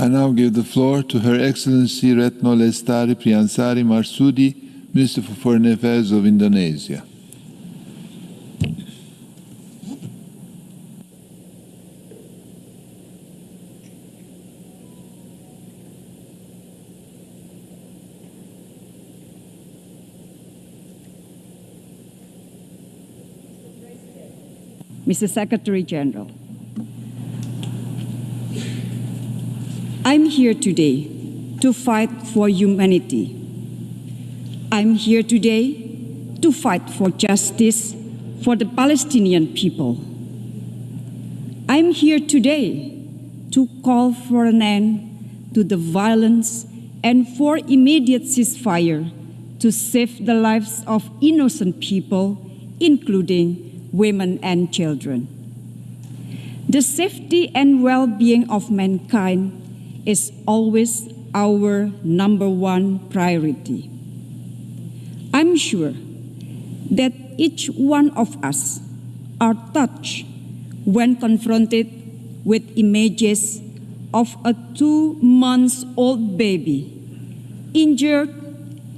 I now give the floor to Her Excellency Retno Lestari Priansari Marsudi, Minister for Foreign Affairs of Indonesia. Mr. Secretary General, I'm here today to fight for humanity. I'm here today to fight for justice for the Palestinian people. I'm here today to call for an end to the violence and for immediate ceasefire to save the lives of innocent people, including women, and children. The safety and well being of mankind is always our number one priority. I'm sure that each one of us are touched when confronted with images of a two months old baby injured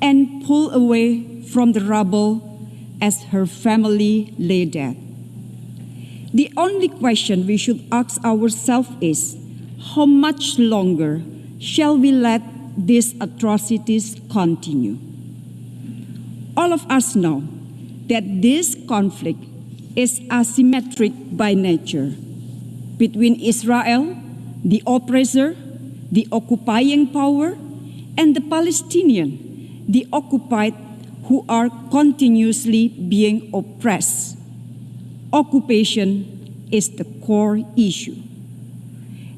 and pulled away from the rubble as her family lay dead. The only question we should ask ourselves is how much longer shall we let these atrocities continue? All of us know that this conflict is asymmetric by nature between Israel, the oppressor, the occupying power, and the Palestinian, the occupied who are continuously being oppressed. Occupation is the core issue.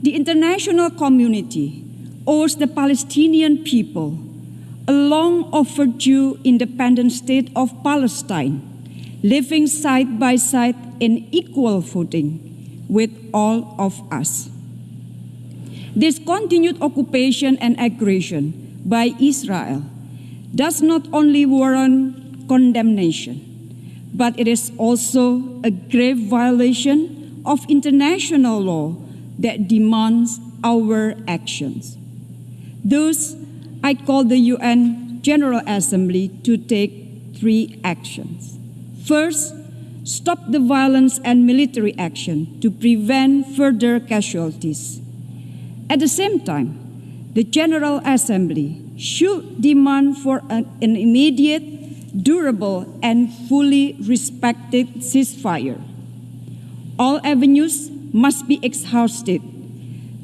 The international community owes the Palestinian people a long overdue independent state of Palestine, living side by side in equal footing with all of us. This continued occupation and aggression by Israel does not only warrant condemnation, but it is also a grave violation of international law that demands our actions. Thus, I call the UN General Assembly to take three actions. First, stop the violence and military action to prevent further casualties. At the same time, the General Assembly should demand for an, an immediate, durable, and fully respected ceasefire. All avenues must be exhausted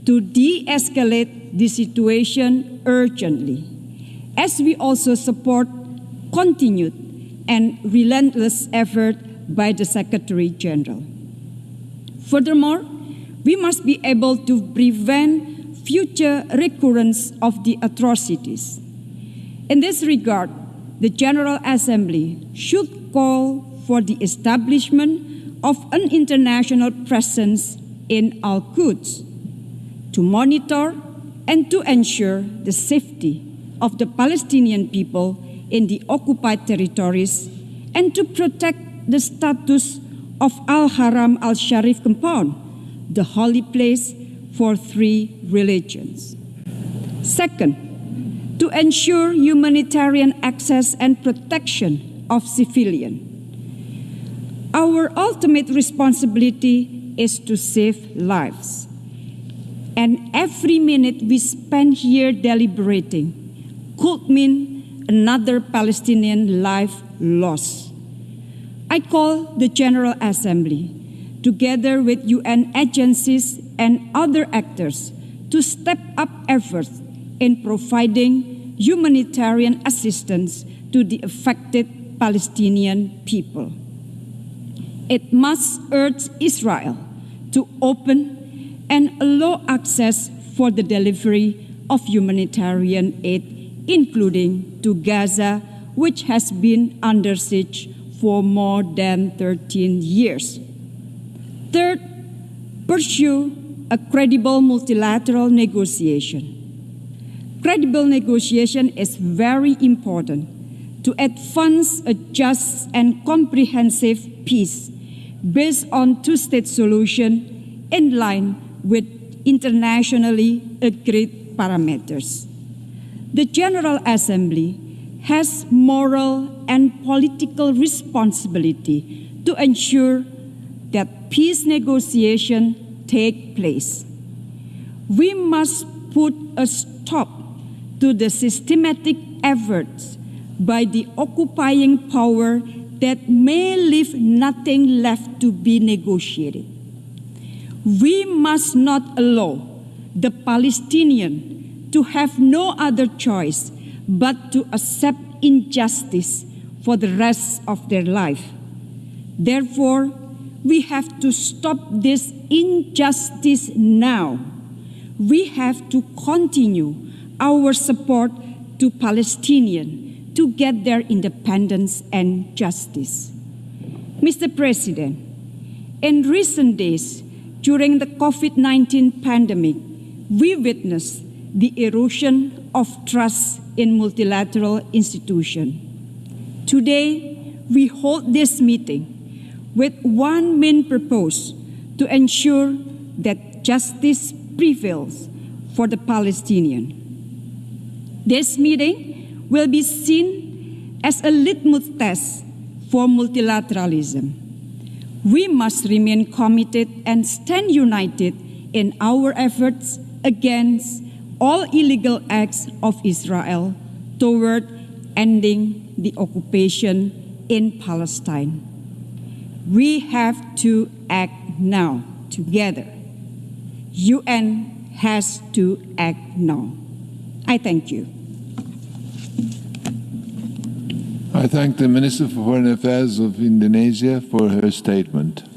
to de escalate the situation urgently, as we also support continued and relentless effort by the Secretary General. Furthermore, we must be able to prevent future recurrence of the atrocities. In this regard, the General Assembly should call for the establishment of an international presence in Al Quds to monitor and to ensure the safety of the Palestinian people in the occupied territories and to protect the status of Al Haram al Sharif compound, the holy place for three religions. Second, to ensure humanitarian access and protection of civilians. Our ultimate responsibility is to save lives. And every minute we spend here deliberating could mean another Palestinian life lost. I call the General Assembly, together with UN agencies and other actors, to step up efforts in providing humanitarian assistance to the affected Palestinian people. It must urge Israel to open and allow access for the delivery of humanitarian aid, including to Gaza, which has been under siege for more than 13 years. Third, pursue a credible multilateral negotiation. Credible negotiation is very important to advance a just and comprehensive peace based on two-state solution in line with internationally agreed parameters. The General Assembly has moral and political responsibility to ensure that peace negotiation take place. We must put a stop to the systematic efforts by the occupying power that may leave nothing left to be negotiated. We must not allow the Palestinian to have no other choice but to accept injustice for the rest of their life. Therefore, we have to stop this injustice now. We have to continue our support to Palestinians to get their independence and justice. Mr. President, in recent days, during the COVID 19 pandemic, we witnessed the erosion of trust in multilateral institutions. Today, we hold this meeting with one main purpose to ensure that justice prevails for the Palestinian. This meeting will be seen as a litmus test for multilateralism. We must remain committed and stand united in our efforts against all illegal acts of Israel toward ending the occupation in Palestine. We have to act now together. UN has to act now. I thank you. I thank the Minister for Foreign Affairs of Indonesia for her statement.